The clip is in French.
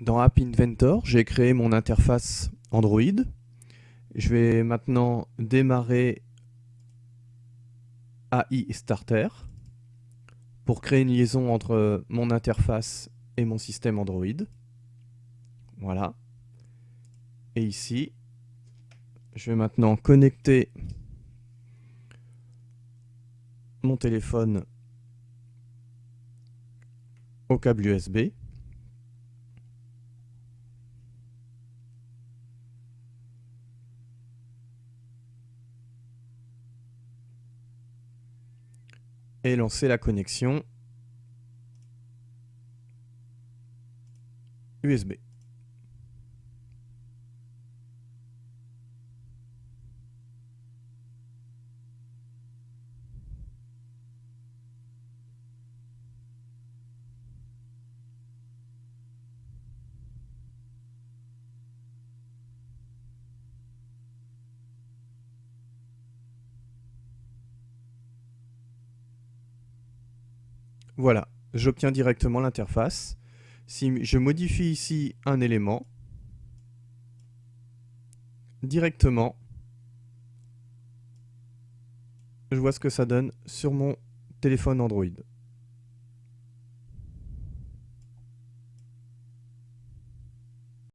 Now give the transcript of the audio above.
dans App Inventor, j'ai créé mon interface Android. Je vais maintenant démarrer AI Starter pour créer une liaison entre mon interface et mon système Android. Voilà. Et ici, je vais maintenant connecter mon téléphone au câble USB. Et lancer la connexion USB. Voilà, j'obtiens directement l'interface. Si je modifie ici un élément, directement, je vois ce que ça donne sur mon téléphone Android.